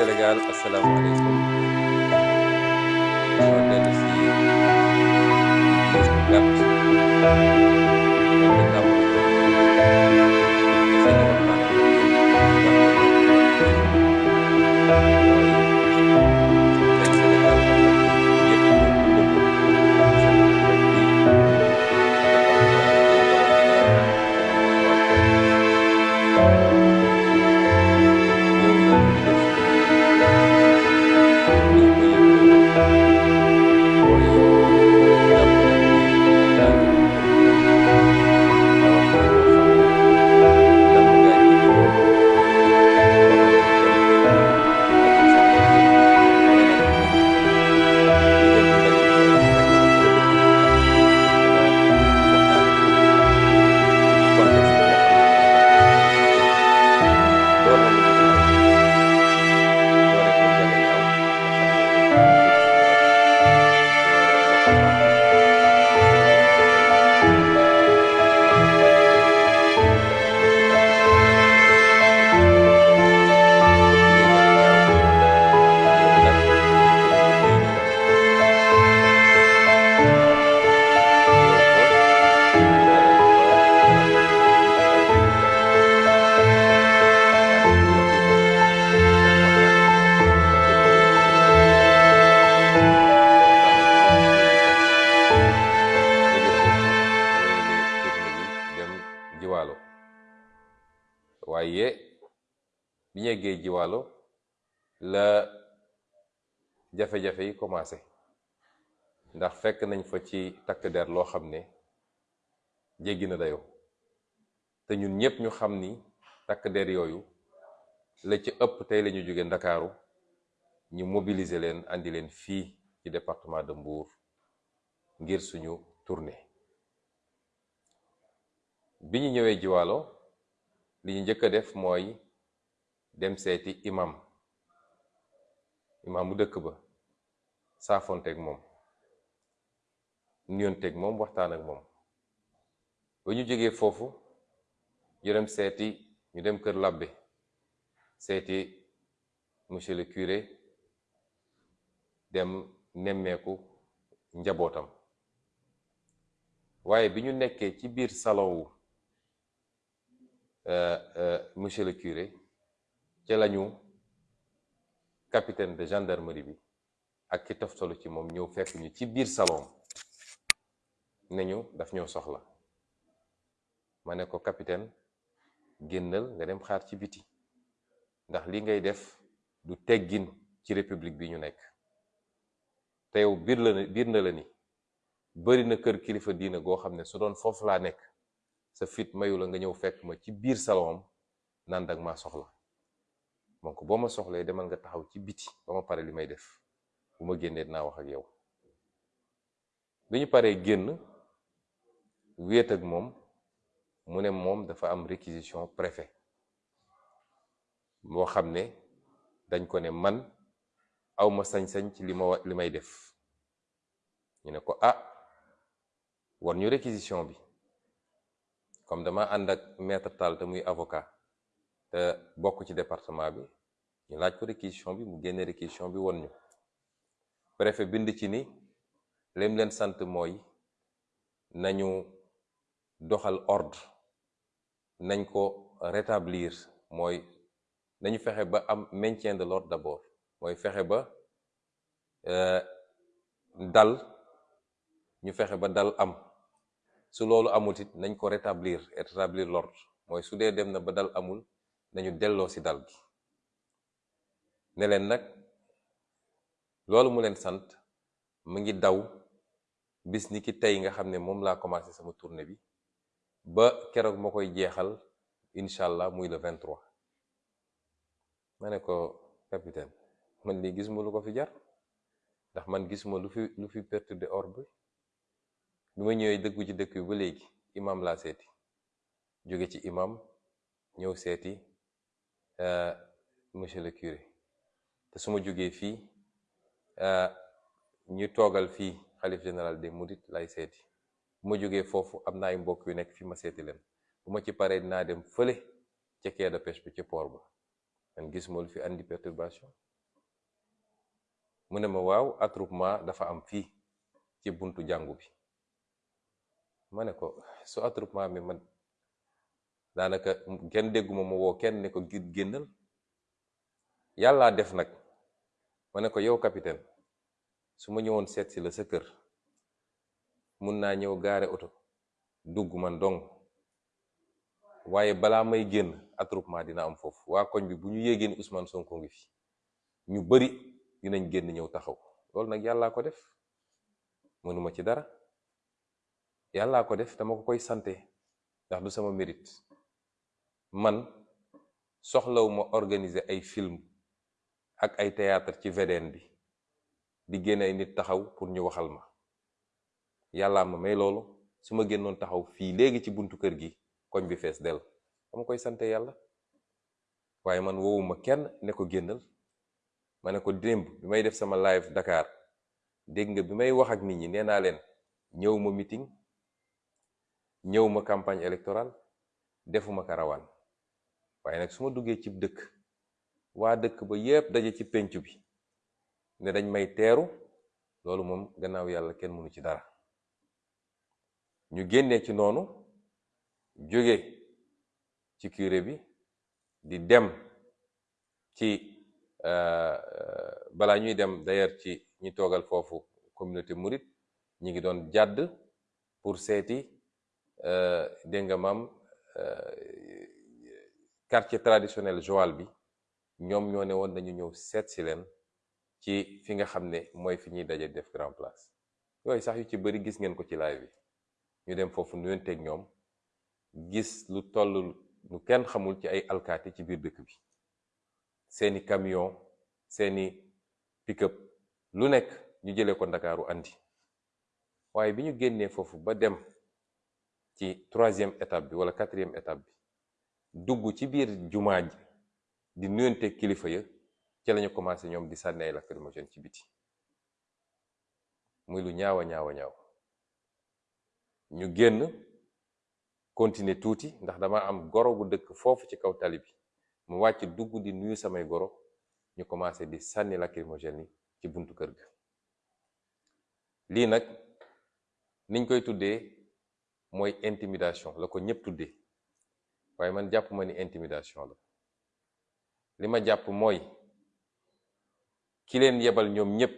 السنغال السلام عليكم. Ci takk der loo xam ne jéggi na dayoo. Te ñun ñépp ñu xam ni takk der yooyu la ci ëpp tey la ñu jóge ndakaaru ñu mobiliser leen andi leen fii ci département de Mbour ngir suñu tournée. Bi ñu ñëwee jiwaalo li ñu njëkk a def mooy dem seeti imam. Bu dëkk ba saafonteeg moom. Nuyonteeg moom waxtaan ak moom. Ba ñu jógee foofu ñu dem seeti ñu dem kër monsieur le curé dem nemmeeku njabootam. Waaye bi ñu ci salon wu monsieur le curé ca lañu capitaine de gendarmerie bi ak ki toftalu ci moom ñëw fekk ñu ci salon ne ñu daf ñoo soxla. Ma ne ko capitaine génnal nga dem xaar ci biti. Ndax li ngay def du teggin ci république bi ñu nekk. Te yow biir la biir na la ni bari na kër kilifa diina goo xam ne su doon foofu laa nekk sa fit mayu la nga ñëw fekk ma ci biir salon naan dag maa soxla. Donc boo ma soxlee demal nga taxaw ci biti ba ma pare li may def. Bu ma génnee dinaa wax ak yow. Bi ñu paree génn wéet ak moom mu ne moom dafa am réquisition préfet boo xam ne dañ ko ne man awma sañ-sañ ci li ma li may def. Ñu ne ko ah war ñu réquisition bi. Comme dama ànd ak maître Tall te muy avocat te bokk département bi ñu laaj ko réquisition bi mu génne réquisition bi préfet bind ci ni lim leen doxal ordre. Nañ ko rétablir mooy nañu fexe ba am maintien de l'ordre d'abord. Mooy fexe ba dal ñu fexe ba dal am. Su loolu amut it nañ ko rétablir rétablir l'ordre. Mooy su dee dem na ba dal amul nañu delloo ci dal gi. Ne leen nag loolu mu leen sant mu ngi daw bis ni ki tey nga xam ne moom laa commencé sama tournée bi. Ba keroog ma koy jeexal allah muy le 23 ma ne ko capitaine man lii gisuma lu ko fi jar ndax man gisuma lu fi lu fi perturber ordre bi ma ñëwee dëggu ci dëkk bi imam laa seeti. Jóge ci imam ñëw seeti monsieur le curé. Te su ma jógee fii ñu toogal fii xalif général des mourides lay seeti bu ma jógee foofu am na ay mbokk yu nekk fi ma seeti leen. Bu ma ci paree dinaa dem fële ca quai de pêche bi ci port ba. Man gisuma lu fi andi perturbation. Mu ne ma waaw attroupement dafa am fii ci buntu jàngu bi. Ma ne ko su attroupement mi man daanaka kenn dégguma ma woo kenn ne ko génnal. Yàllaa def nag ma ne ko yow capitaine su ma ñëwoon seet si la sa kër mun naa ñëw gaare oto dugg man dong. Waaye balaa may génn attroupement dina am foofu. Waa koñ bi bu ñu yéegee Ousmane Sonko ngi fi. Ñu bari dinañ génn ñëw taxaw. Loolu nag yàllaa ko def. Mënuma ci dara. Yàllaa ko def dama ko koy sante ndax du sama mérite. Man soxlawuma organiser ay film ak ay théâtre ci VDN bi di génne ay nit taxaw pour ñu waxal ma yàllaa ma may loolu su ma génnoon taxaw fii léegi ci buntu kër gi koñ bi fees del. Dama koy sante yàlla waaye man woowuma kenn ne ko génnal. Ma ko bi may def sama live Dakar dégg nga bi may wax ak nit ñi nee naa leen ñëw ma meeting ñëw ma campagne électorale defuma karawaan. Waaye nag su ma duggee ci dëkk waa dëkk ba yépp daje ci pénc bi ne dañ may teeru loolu moom gannaaw yàlla kenn mënu ci dara ñu génnee ci noonu jóge ci curé bi di dem ci balaa ñuy dem d'ailleurs ci ñi toogal foofu communauté mouride ñi ngi doon jàdd pour seeti dégg nga maam quartier traditionnel Joal bi. Ñoom ñoo ne woon nañu ñëw si leen ci fi nga xam ne mooy fi ñuy daje def grand place. Yooyu sax yu ci bëri gis ngeen ko ci live bi ñu dem foofu nuyonteeg ñoom gis lu toll lu kenn xamul ci ay alkaati ci biir dëkk bi. Seeni camion seeni pick-up lu nekk ñu jëlee ko ndakaaru andi. Waaye bi ñu génnee foofu ba dem ci troisième étape bi wala quatrième étape bi dugg ci biir jumaa ji di nuyonteeg kilifa ya ci lañu commencé ñoom di sànni ay lacrymogène ci biti. Muy lu ñaawa ñaawa ñaaw. Ñu génn continuer tuuti ndax dama am goro bu dëkk foofu ci kaw tali bi. Mu wàcc dugg di nuyu samay goro ñu commencé di sànni lacrymogène yi ci buntu kër ga. Lii nag niñ koy tuddee mooy intimidation la ko ñëpp tuddee. Waaye man jàpp ma ni intimidation la. Li ma jàpp mooy ki leen yebal ñoom ñëpp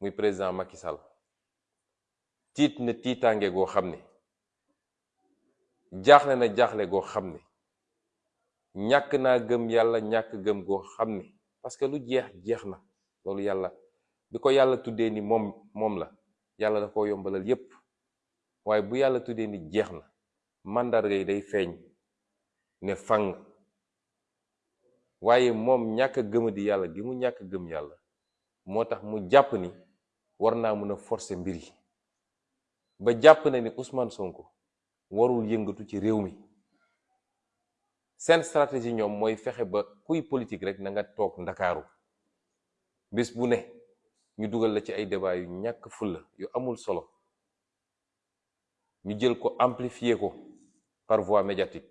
muy président Macky Sall. Tiit na tiitaange goo xam ne na jaaxle goo xam ne ñàkk naa gëm yàlla ñàkk gëm goo parce que lu jeex jeex na loolu yàlla bi ko yàlla ni moom moom la yàlla da ko yombalal yépp waaye bu yàlla tuddee ni jeex na màndarga day feeñ ne fang waaye moom ñàkk gëma di yàlla gi mu ñàkk gëm yàlla moo tax mu jàpp ni war naa mën a forcer mbir yi ba jàpp na ni Ousmane Sonko warul yëngatu ci réew mi. Seen stratégie ñoom mooy fexe ba kuy politique rek na nga toog ndakaaru. Bis bu ne ñu dugal la ci ay débat yu ñàkk fulla yu amul solo. Ñu jël ko amplifier ko par voie médiatique.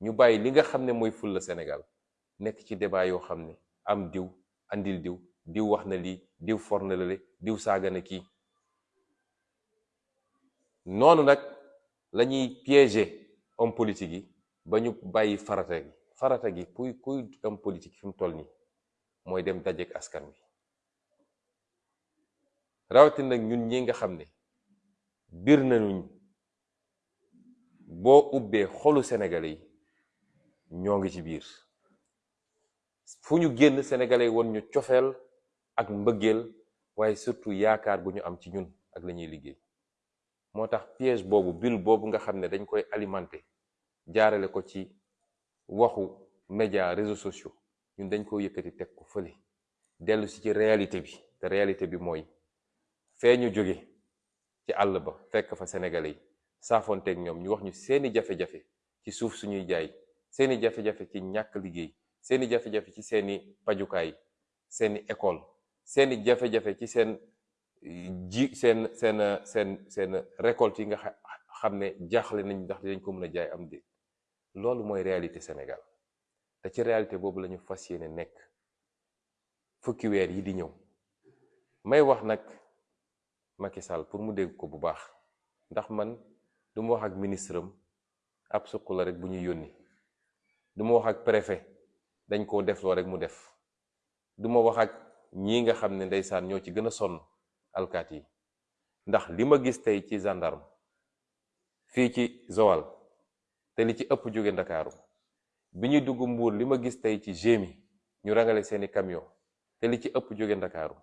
Ñu bàyyi li nga xam ne mooy fulla Sénégal nekk ci débat yoo xam ne am diw andil diw diw wax na lii diw for na lale diw saaga na kii. Noonu nag la ñuy piéger homme politique yi ba ñu bàyyi farata gi. Farata gi kuy kuy homme politique fi toll nii mooy dem dajeek askan wi. Rawatina nag ñun ñi nga xam ne biir nañu boo ubbee xolu sénégalais yi ñoo ngi ci biir. Fu ñu génn sénégalais yi woon ñu cofeel ak mbëggeel waaye surtout yaakaar bu ñu am ci ñun ak la ñuy liggéey. Moo tax piège boobu bulle boobu nga xam ne dañ koy alimenter jaarale ko ci waxu média réseaux sociaux. Ñun dañ ko yëkkati teg ko fële. Dellu si ci réalité bi. Te réalité bi mooy fee ñu jóge ci àll ba fekk fa sénégalais yi saafonteeg ñoom ñu wax ñu seeni jafe-jafe ci suuf suñuy jaay seeni jafe-jafe ci ñàkk liggéey seeni jafe-jafe ci seeni pajukaay seeni école seeni jafe-jafe ci seen ji seen seen seen seen récolte yi nga xam ne jaaxle nañ ndax dañ ko mën a jaay am de loolu mooy réalité Sénégal. Te ci réalité boobu lañu fas yéene nekk. Fukki weer yi di ñëw. May wax nag Macky Sall pour mu dégg ko bu baax. Ndax man du ma wax ak ministre am ab suq la rek bu ñuy yónni. Du wax ak préfet dañ koo def loo rek mu def. Du ma wax ak ñii nga xam ne ndeysaan ñoo ci gën a sonn alkaat yi ndax li ma gis tey ci gendarme fii ci Joal te li ci ëpp jóge Ndakaaru bi ñuy dugg Mbuur li ma gis tey ci GMI ñu rangale seeni camion te li ci ëpp jóge Ndakaaru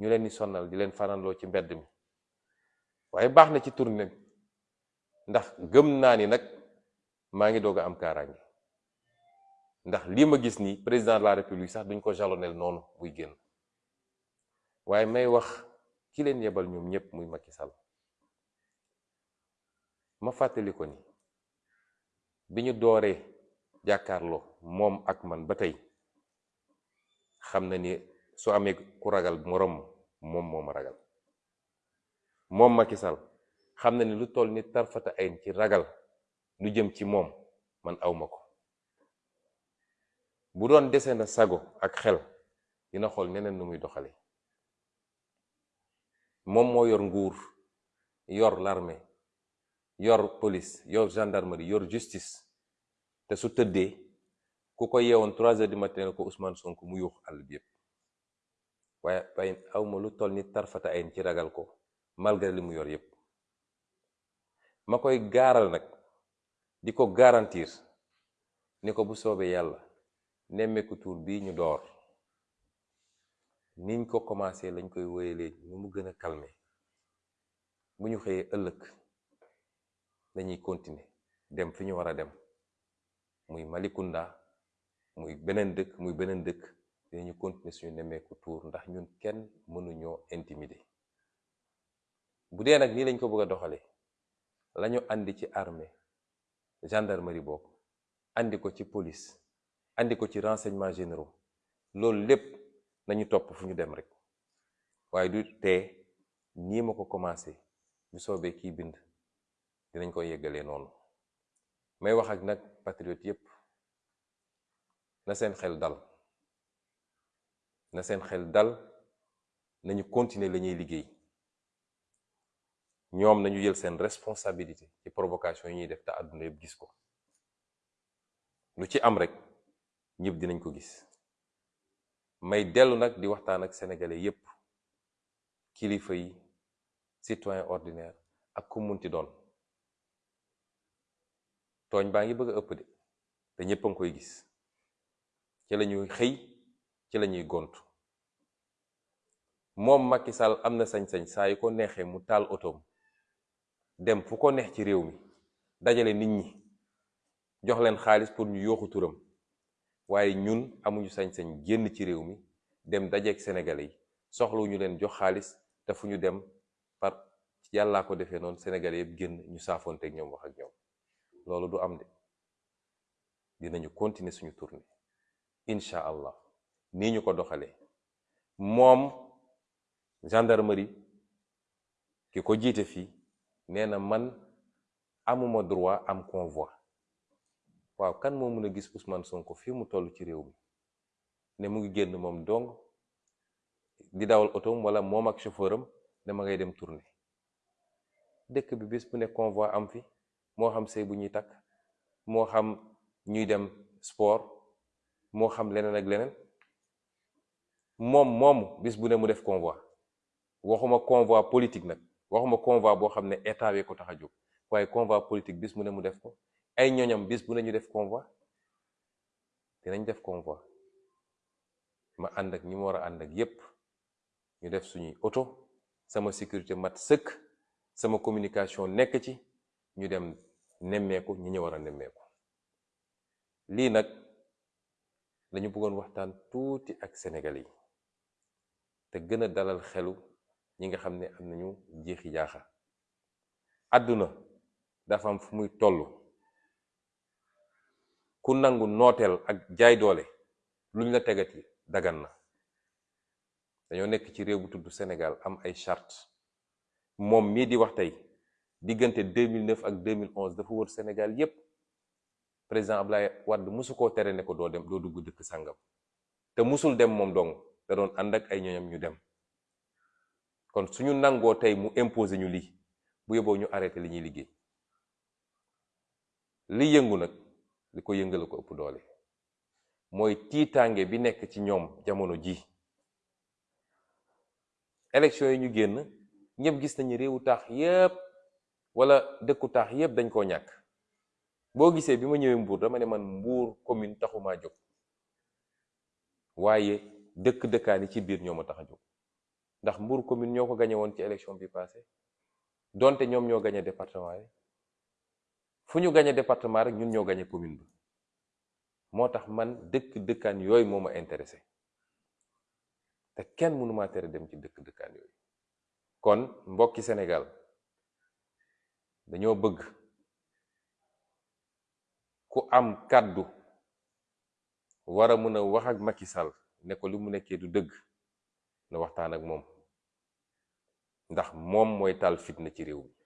ñu leen di sonnal di leen fananloo ci mbedd mi. Waaye baax na ci tournée bi ndax gëm ni ngi doog a am ndax lii ma gis nii président de la république sax duñ ko jalonel noonu buy génn waaye may wax ki leen yebal ñoom ñëpp muy Macky Sall. Ma fàttali ko ni bi ñu dooree jàkkaarloo moom ak man ba tey ni su amee ku ragal moroom moom ragal. Ni lu toll ni tarfata ayn ragal lu jëm ci moom man awma ko. Bu doon dese na sago ak xel dina xool doxale moom moo yor yor l'armée yor police yor gendarmerie yor justice. Te su tëddee ku ko yeewoon trois heures du matin ko Ousmane Sonko mu yuux àll bi yépp waaye waaye awma lu toll ni tarfata ayn malgré yor garantir bu ñu niñ ko commencé lañ koy wéyalee ni mu gën a calmer bu ñu xëyee ëllëg dañuy continuer dem fi ñu war a dem. Muy Malicounda muy beneen dëkk muy beneen dëkk dinañu continuer suñu nemmeeku tuur ndax ñun kenn mënuñoo intimider. Bu dee nag nii lañ ko bëgg a doxalee lañu andi ci armée gendarmerie boobu andi ko ci police andi ko ci renseignements généraux loolu lépp nañu topp fu ñu dem rek. Waaye du tee nii ma ko commencé bu soobee kii bind dinañ ko yeggalee noonu. May wax ak nag patriote yépp na seen xel dal. Na seen xel dal nañu continuer la ñuy liggéey. Ñoom nañu jël seen responsabilité ci provocation yi ñuy def te àdduna yëpp gis ko. Lu ci am rek ñëpp dinañ ko gis. May dellu nag di waxtaan ak sénégalais yépp kilifa yi citoyen ordinaire ak ku munti doon. Tooñ baa ngi bëgg ëpp de te ñépp a ngi koy gis. Ci la ñuy xëy ci la ñuy gont moom Macky Sall am na sañ-sañ saa yu ko neexee mu taal otoom dem fu ko neex ci réew mi dajale nit ñi jox leen xaalis pour ñu yooxu turam waaye ñun amuñu sañ-sañ génn ci réew mi dem dajeek sénégalais yi. Soxlawuñu leen jox xaalis te fu ñu dem par yàllaa ko defee noonu sénégalais yëpp génn ñu saafoonteeg ñoom wax ak ñoom. Loolu du am de. Dinañu continuer suñu tournée. Incha allah. Nii ñu ko doxalee. Moom gendarmerie ki ko jiite fii nee na man amuma droit am convoi. Waaw kan moo mën a gis Ousmane Sonko fii mu toll ci réew mi? Ne mu ngi génn moom dong di dawal otom wala moom ak chauffeur am ne ma ngay dem dëkk bi bu ne convoi am fi moo xam sëy bu ñuy takk moo xam ñuy dem sport moo xam leneen ak leneen. Moom moomu bis bu ne mu def convoi. Waxuma convoi politique nag waxuma convoi boo xam ne état ko tax a jóg waaye convoi politique bis bu ne mu def ko ay ñoñam bis bu ne ñu def convoi dinañ def convoi. Ma ànd ak ñi ma war a ànd ak yépp ñu def suñuy oto sama sécurité mat sëkk sama communication nekk ci ñu dem nemmeeku ñi ñu war a nemmeeku. Lii nag dañu bëggoon waxtaan tuuti ak Sénégalais yi te gën a dalal xelu ñi nga xam ne am nañu jeexi jaaxa. Àdduna dafa am fu muy toll ku nangu nooteel ak jaay doole luñ la tegati dagan na. Dañoo nekk ci réew bu tudd Sénégal am ay charte moom mii di wax tey diggante 2009 ak 2011 dafa wër Sénégal yépp. Président Ablaye Wade musu koo tere ne ko doo dem doo dugg dëkk sàngam. Te musul dem moom dong da doon ànd ak ay ñoñam ñu dem. Kon suñu nangoo tey mu imposé ñu lii bu yóbboo ñu arrêté li ñuy liggéey. Li yëngu nag li ko yëngala ko ëpp doole. Mooy tiitaange bi nekk ci ñoom jamono ji. Élection yi ñu génn gis nañu réewu taax yépp wala dëkku taax yépp dañ koo ñàkk. Boo gisee bi ma ñëwee Mbour dama ne man Mbour commune taxumaa jóg. Waaye dëkk dëkkaan yi ci biir ñoo ma tax jóg. Ndax Mbour commune ñoo ko gañe woon ci élection bi passé donte ñoom ñoo gañe département fu ñu gañe département rek ñun ñoo gañe commune bi moo tax man dëkk dëkkaan yooyu moo ma intéressé. Te kenn mënu maa tere dem ci dëkk dëkkaan yooyu. Kon mbokki Sénégal dañoo bëgg ku am kàddu war a mën a wax ak Macky Sall ne ko li mu nekkee du dëgg na waxtaan ak moom. Ndax moom mooy taal fitna ci réew mi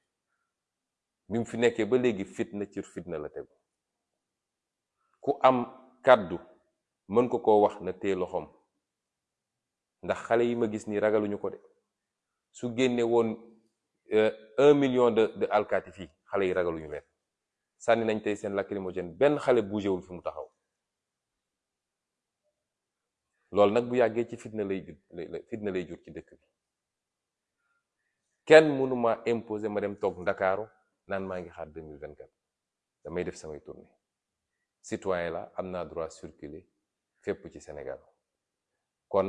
bi mu fi nekkee ba léegi fitna ci fitna la tegu ku am kàddu mën ko koo wax na téye loxoom ndax xale yi ma gis nii ragaluñu ko de su génne woon un million de de alkaati fii xale yi ragaluñu leen sànni nañ tey seen lacrymogène benn xale bougéwul fi mu taxaw loolu nag bu yàggee ci fitna lay jur fitna lay jur ci dëkk bi kenn mënuma imposer ma dem toog ndakaaru naan maa ngi xaar 2024 damay def samay tournée. Citoyen la am naa droit circuler fépp ci Sénégal. Kon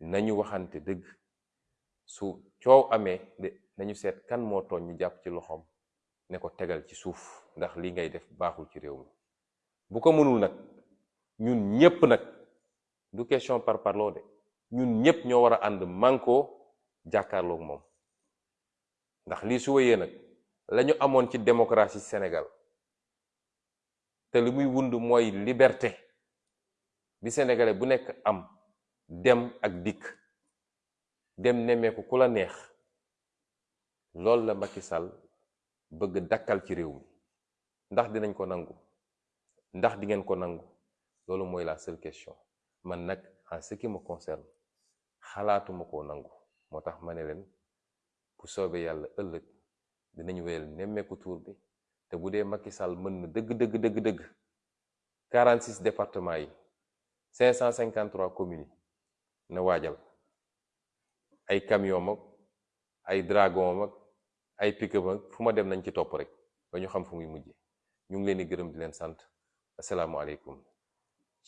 nañu waxante dëgg. Su coow amee de nañu seet kan moo tooñ ñu jàpp ci loxoom ne ko tegal ci suuf ndax li ngay def baaxul ci réew mi. Bu ko mënul nag ñun ñépp nag du question par parloo de ñun ñépp ñoo war a ànd mànkoo jàkkaarloog moom. Ndax lii su wéyee nag lañu amoon ci démocratie Sénégal te li muy wund mooy liberté bi sénégalais bu nekk am dem ak dikk dem nemmeeku ku la neex loolu la Macky Sall bëgg dakkal ci réew mi. Ndax dinañ ko nangu? Ndax di ngeen ko nangu? Loolu mooy la seule question. Man nag en ce qui me xalaatuma koo nangu. Moo tax ma ne leen bu soobee yàlla ëllëg dinañ wéyal nemmeeku tuur bi te bu dee Macky Sall mën na dëgg dëgg dëgg dëgg 46 départements yi 553 communes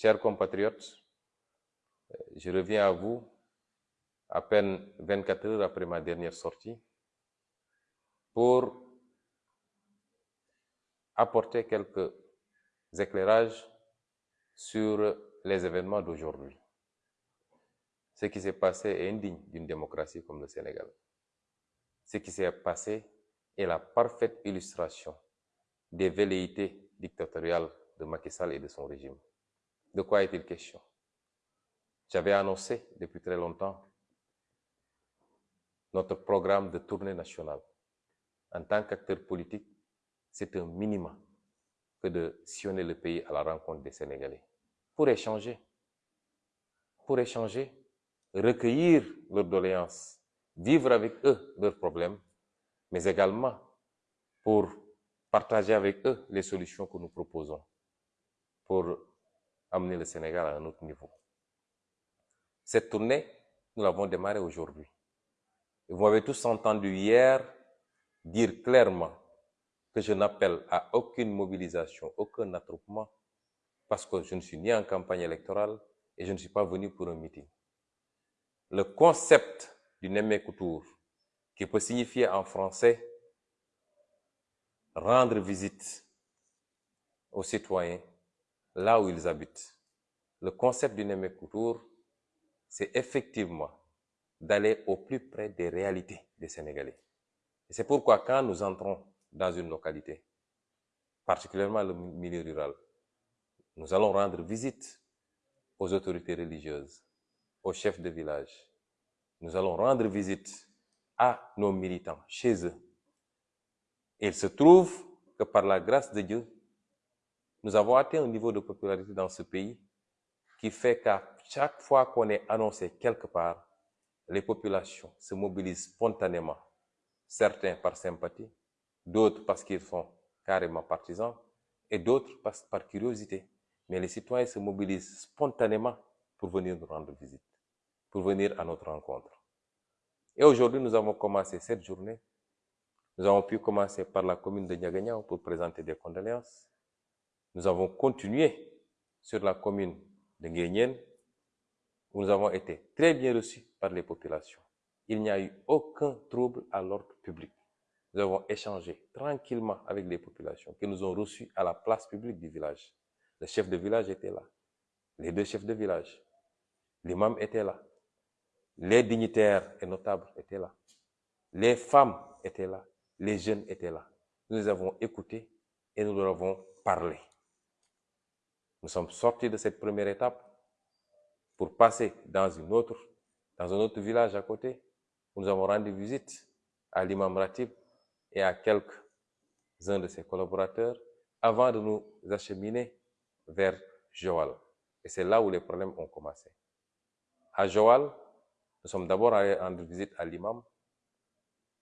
chers compatriotes je reviens à vous à peine 24 heures après ma dernière sortie pour apporter quelques éclairages sur les événements d'aujourd'hui. Ce qui s'est passé est indigne d'une démocratie comme le Sénégal. Ce qui s'est passé est la parfaite illustration des velléités dictatoriales de Macky Sall et de son régime. De quoi est-il question? J'avais annoncé depuis très longtemps notre programme de tournée nationale. En tant qu'acteur politique, c'est un minimum que de sillonner le pays à la rencontre des Sénégalais pour échanger, pour échanger, recueillir leurs doléances, vivre avec eux leurs problèmes, mais également pour partager avec eux les solutions que nous proposons pour amener le Sénégal à un autre niveau. Cette tournée, nous l'avons démarrée aujourd'hui. Vous m'avez tous entendu hier dire clairement que je n'appelle à aucune mobilisation, aucun attroupement, parce que je ne suis ni en campagne électorale et je ne suis pas venu pour un meeting. Le concept du Nemmekou Tour, qui peut signifier en français rendre visite aux citoyens là où ils habitent. Le concept du Nemmekou Tour, c'est effectivement d'aller au plus près des réalités des Sénégalais. C'est pourquoi quand nous entrons dans une localité, particulièrement le milieu rural, nous allons rendre visite aux autorités religieuses, aux chefs de village. Nous allons rendre visite à nos militants chez eux. Il se trouve que par la grâce de Dieu, nous avons atteint un niveau de popularité dans ce pays qui fait qu'à chaque fois qu'on est annoncé quelque part, les populations se mobilisent spontanément, certains par sympathie, d'autres parce qu'ils sont carrément partisans, et d'autres par, curiosité. Mais les citoyens se mobilisent spontanément pour venir nous rendre visite, pour venir à notre rencontre. Et aujourd'hui, nous avons commencé cette journée. Nous avons pu commencer par la commune de Niagagnan pour présenter des condoléances. Nous avons continué sur la commune de Nguyen, où nous avons été très bien reçus par les populations. Il n'y a eu aucun trouble à l'ordre public. Nous avons échangé tranquillement avec les populations qui nous ont reçus à la place publique du village. Le chef de village était là. Les deux chefs de village. L'imam était là. Les dignitaires et notables étaient là. Les femmes étaient là. Les jeunes étaient là. Nous les avons écoutés et nous leur avons parlé. Nous sommes sortis de cette première étape pour passer dans, une autre, dans un autre village à côté nous avons rendu visite à l'imam Ratib et à quelques-uns de ses collaborateurs avant de nous acheminer vers Joal. Et c'est là où les problèmes ont commencé. À Joal, nous sommes d'abord allés rendre visite à l'imam.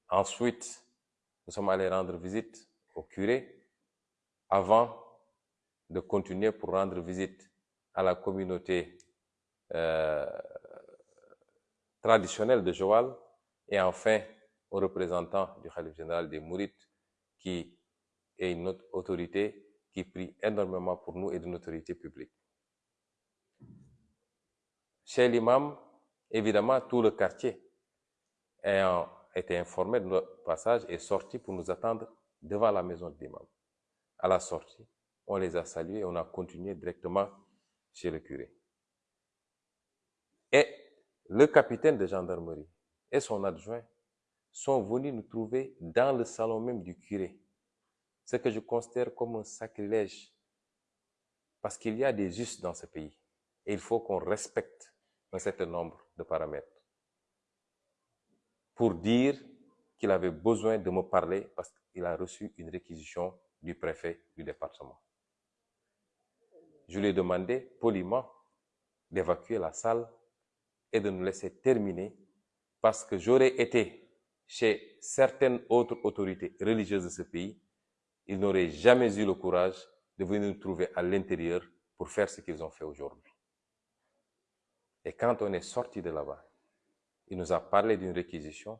Ensuite, nous sommes allés rendre visite au curé avant de continuer pour rendre visite à la communauté euh, traditionnelle de Joal et enfin au représentant du Khalif général des Mourites qui est une autre autorité qui prie énormément pour nous et d'une autorité publique. Chez l'imam, évidemment, tout le quartier ayant été informé de notre passage est sorti pour nous attendre devant la maison de l'imam. À la sortie, on les a salués et on a continué directement chez le curé. Et le capitaine de gendarmerie et son adjoint sont venus nous trouver dans le salon même du curé. Ce que je considère comme un sacrilège. Parce qu'il y a des us dans ce pays. Et il faut qu'on respecte un certain nombre de paramètres. Pour dire qu'il avait besoin de me parler parce qu'il a reçu une réquisition du préfet du département. Je lui ai demandé poliment d'évacuer la salle et de nous laisser terminer parce que j'aurais été chez certaines autres autorités religieuses de ce pays, ils n'auraient jamais eu le courage de venir nous trouver à l'intérieur pour faire ce qu'ils ont fait aujourd'hui. Et quand on est sorti de là-bas, il nous a parlé d'une réquisition,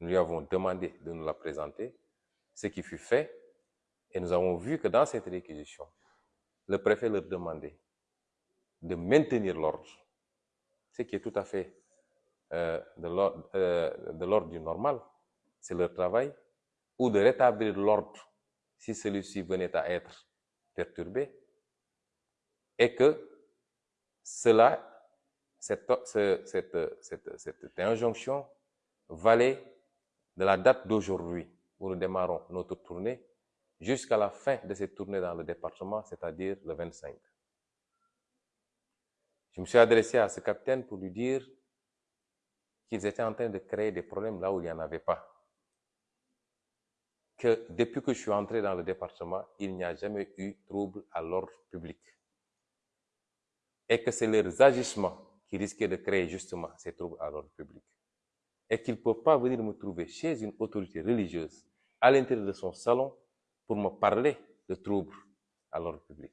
nous lui avons demandé de nous la présenter, ce qui fut fait, et nous avons vu que dans cette réquisition, le préfet leur demandait de maintenir l'ordre, ce qui est tout à fait euh, euh, de l'ordre du normal, c'est leur travail, ou de rétablir l'ordre si celui-ci venait à être perturbé, et que cela, cette, cette, cette, cette injonction valait de la date d'aujourd'hui où nous démarrons notre tournée jusqu'à la fin de cette tournée dans le département, c'est-à-dire le 25. Je me suis adressé à ce capitaine pour lui dire qu'ils étaient en train de créer des problèmes là où il n'y en avait pas. Que depuis que je suis entré dans le département, il n'y a jamais eu trouble à l'ordre public. Et que c'est leurs agissements qui risquaient de créer justement ces troubles à l'ordre public. Et qu'ils ne peuvent pas venir me trouver chez une autorité religieuse, à l'intérieur de son salon, pour me parler de troubles à l'ordre public.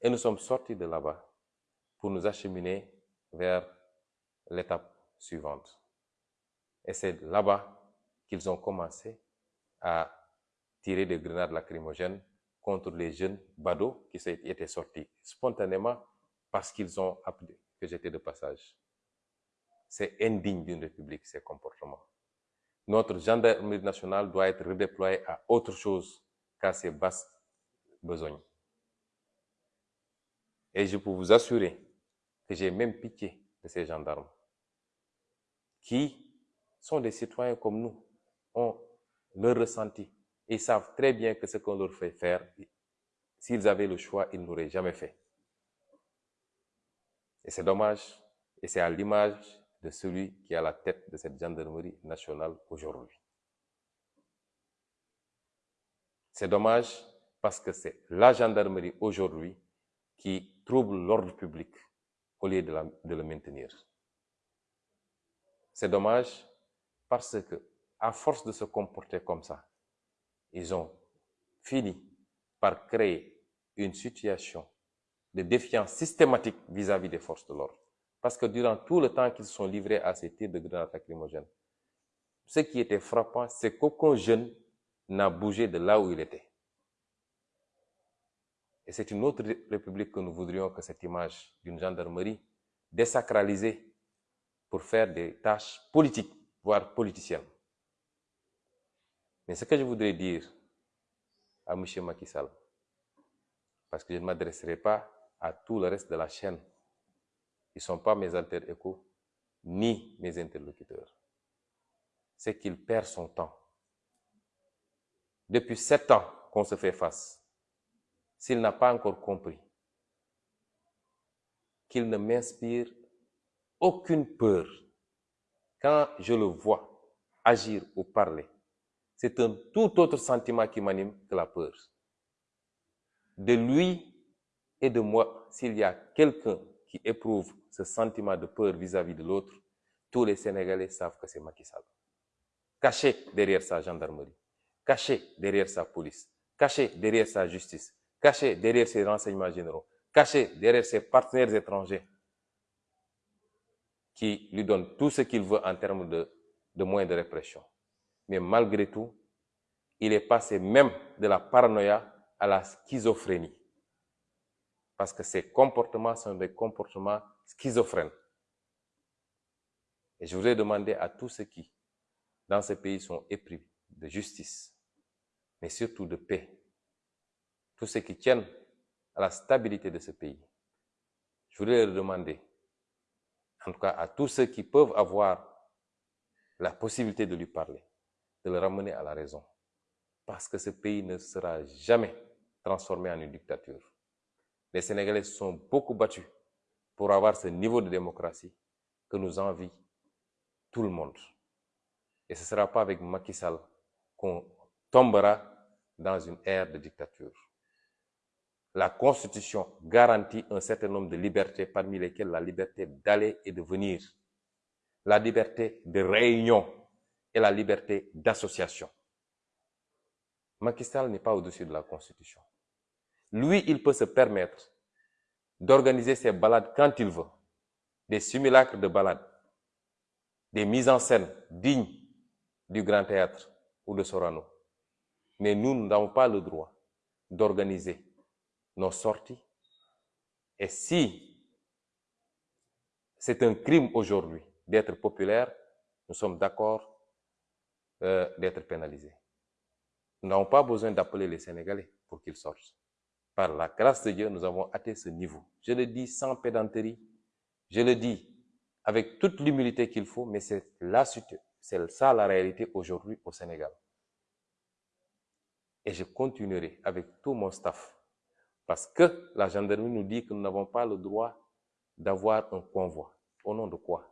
Et nous sommes sortis de là-bas pour nous acheminer vers l'étape suivante. Et c'est là-bas qu'ils ont commencé à tirer des grenades lacrymogènes contre les jeunes badauds qui étaient sortis spontanément parce qu'ils ont appelé que j'étais de passage. C'est indigne d'une république, ces comportements notre gendarmerie nationale doit être redéployée à autre chose qu'à ses basses besognes. Et je peux vous assurer que j'ai même pitié de ces gendarmes qui sont des citoyens comme nous, ont leur ressenti et savent très bien que ce qu'on leur fait faire, s'ils avaient le choix, ils n'auraient jamais fait. Et c'est dommage, et c'est à l'image de celui qui est à la tête de cette gendarmerie nationale aujourd'hui. C'est dommage parce que c'est la gendarmerie aujourd'hui qui trouble l'ordre public au lieu de, le maintenir. C'est dommage parce que, à force de se comporter comme ça, ils ont fini par créer une situation de défiance systématique vis-à-vis des forces de l'ordre. Parce que durant tout le temps qu'ils sont livrés à ces tirs de grenades lacrymogènes, ce qui était frappant, c'est qu'aucun jeune n'a bougé de là où il était. Et c'est une autre république que nous voudrions que cette image d'une gendarmerie désacralisée pour faire des tâches politiques, voire politiciennes. Mais ce que je voudrais dire à M. Macky Sall, parce que je ne m'adresserai pas à tout le reste de la chaîne, ils ne sont pas mes alter échos, ni mes interlocuteurs. C'est qu'il perd son temps. Depuis sept ans qu'on se fait face, s'il n'a pas encore compris qu'il ne m'inspire aucune peur quand je le vois agir ou parler, c'est un tout autre sentiment qui m'anime que la peur. De lui et de moi, s'il y a quelqu'un qui éprouve ce sentiment de peur vis-à-vis de l'autre, tous les Sénégalais savent que c'est Macky Sall. Caché derrière sa gendarmerie, caché derrière sa police, caché derrière sa justice, caché derrière ses renseignements généraux, caché derrière ses partenaires étrangers qui lui donnent tout ce qu'il veut en termes de, moyens de répression. Mais malgré tout, il est passé même de la paranoïa à la schizophrénie. Parce que ces comportements sont des comportements schizophrènes. Et je voudrais demander à tous ceux qui, dans ce pays, sont épris de justice, mais surtout de paix, tous ceux qui tiennent à la stabilité de ce pays, je voudrais leur demander, en tout cas à tous ceux qui peuvent avoir la possibilité de lui parler, de le ramener à la raison. Parce que ce pays ne sera jamais transformé en une dictature. Les Sénégalais sont beaucoup battus pour avoir ce niveau de démocratie que nous envie tout le monde. Et ce ne sera pas avec Macky Sall qu'on tombera dans une ère de dictature. La Constitution garantit un certain nombre de libertés, parmi lesquelles la liberté d'aller et de venir, la liberté de réunion et la liberté d'association. Macky n'est pas au-dessus de la Constitution. Lui, il peut se permettre d'organiser ses balades quand il veut, des simulacres de balades, des mises en scène dignes du Grand Théâtre ou de Sorano. Mais nous n'avons pas le droit d'organiser nos sorties. Et si c'est un crime aujourd'hui d'être populaire, nous sommes d'accord euh, d'être pénalisés. Nous n'avons pas besoin d'appeler les Sénégalais pour qu'ils sortent. Par la grâce de Dieu, nous avons atteint ce niveau. Je le dis sans pédanterie, je le dis avec toute l'humilité qu'il faut, mais c'est c'est ça la réalité aujourd'hui au Sénégal. Et je continuerai avec tout mon staff parce que la gendarmerie nous dit que nous n'avons pas le droit d'avoir un convoi. Au nom de quoi?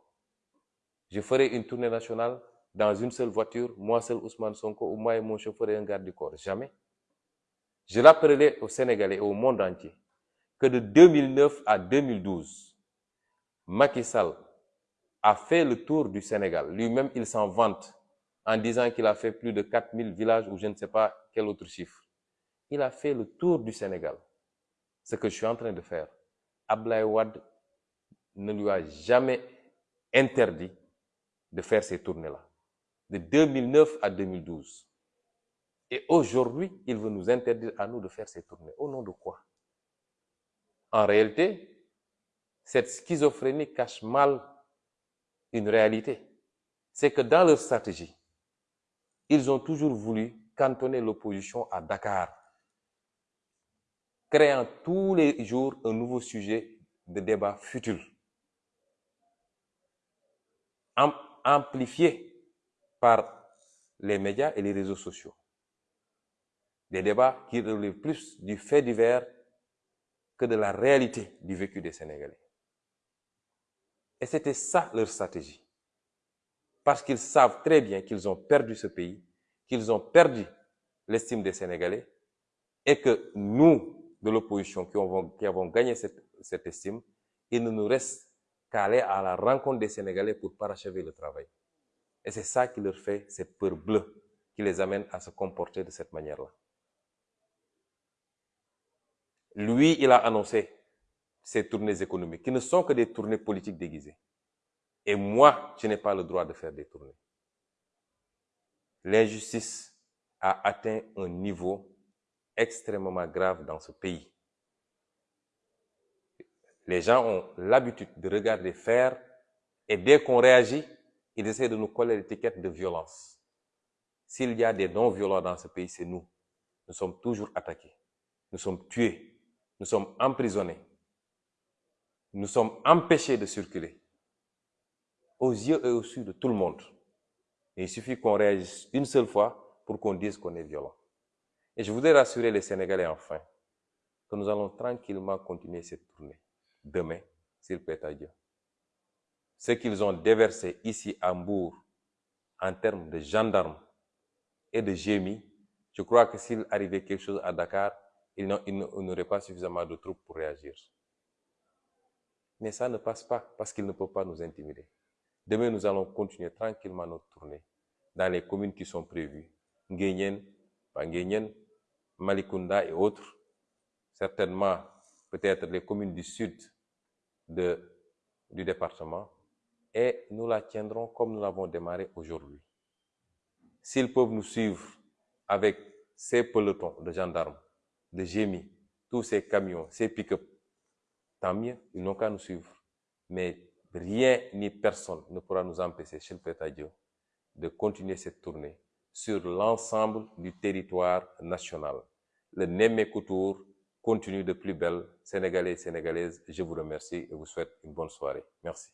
Je ferai une tournée nationale dans une seule voiture, moi seul Ousmane Sonko, ou moi et mon chauffeur et un garde du corps. Jamais. Je rappellerai aux Sénégalais et au monde entier que de 2009 à 2012, Macky Sall a fait le tour du Sénégal. Lui-même, il s'en vante en disant qu'il a fait plus de 4000 villages ou je ne sais pas quel autre chiffre. Il a fait le tour du Sénégal ce que je suis en train de faire, Ablaye Wad ne lui a jamais interdit de faire ces tournées-là, de 2009 à 2012. Et aujourd'hui, il veut nous interdire à nous de faire ces tournées. Au nom de quoi? En réalité, cette schizophrénie cache mal une réalité. C'est que dans leur stratégie, ils ont toujours voulu cantonner l'opposition à Dakar créant tous les jours un nouveau sujet de débat futur, amplifié par les médias et les réseaux sociaux. Des débats qui relèvent plus du fait divers que de la réalité du vécu des Sénégalais. Et c'était ça leur stratégie. Parce qu'ils savent très bien qu'ils ont perdu ce pays, qu'ils ont perdu l'estime des Sénégalais, et que nous, de l'opposition qui, qui, avons gagné cette, cette, estime, il ne nous reste qu'à aller à la rencontre des Sénégalais pour parachever le travail. Et c'est ça qui leur fait cette peur bleue qui les amène à se comporter de cette manière-là. Lui, il a annoncé ces tournées économiques, qui ne sont que des tournées politiques déguisées. Et moi, je n'ai pas le droit de faire des tournées. L'injustice a atteint un niveau extrêmement grave dans ce pays. Les gens ont l'habitude de regarder faire et dès qu'on réagit, ils essaient de nous coller l'étiquette de violence. S'il y a des non-violents dans ce pays, c'est nous. Nous sommes toujours attaqués. Nous sommes tués. Nous sommes emprisonnés. Nous sommes empêchés de circuler. Aux yeux et au su de tout le monde. Il suffit qu'on réagisse une seule fois pour qu'on dise qu'on est violent. Et je voudrais rassurer les Sénégalais enfin que nous allons tranquillement continuer cette tournée. Demain, s'il plaît à Dieu. Ce qu'ils ont déversé ici à Hambourg en termes de gendarmes et de gémis, je crois que s'il arrivait quelque chose à Dakar, ils n'auraient pas suffisamment de troupes pour réagir. Mais ça ne passe pas parce qu'ils ne peuvent pas nous intimider. Demain, nous allons continuer tranquillement notre tournée dans les communes qui sont prévues. Nguyen, Panguyen, Malikunda et autres. Certainement, peut-être les communes du sud de, du département. Et nous la tiendrons comme nous l'avons démarré aujourd'hui. S'ils peuvent nous suivre avec ces pelotons de gendarmes, de gémis, tous ces camions, ces pick-up, tant mieux, ils n'ont qu'à nous suivre. Mais rien ni personne ne pourra nous empêcher, chez le Dieu, de continuer cette tournée sur l'ensemble du territoire national. Le Némé Couture continue de plus belle. Sénégalais et Sénégalaises, je vous remercie et vous souhaite une bonne soirée. Merci.